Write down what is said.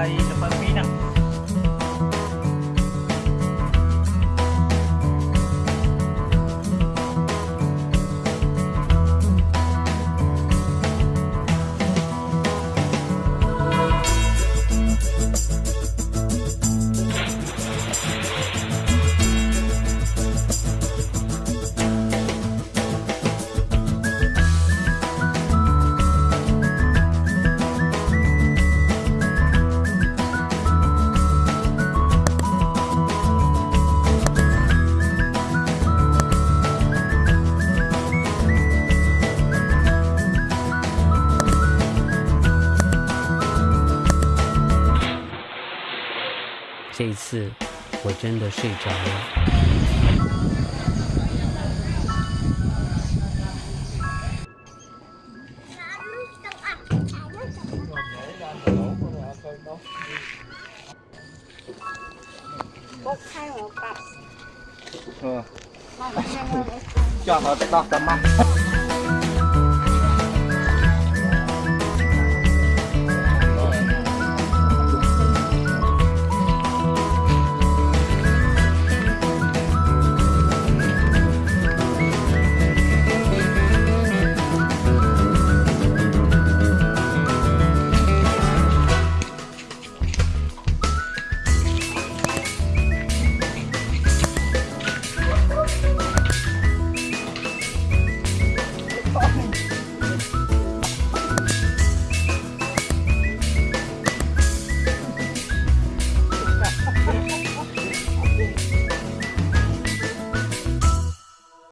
tayo sa pamilya. 这次我真的睡着了。我开我爸。嗯。叫他大三妈。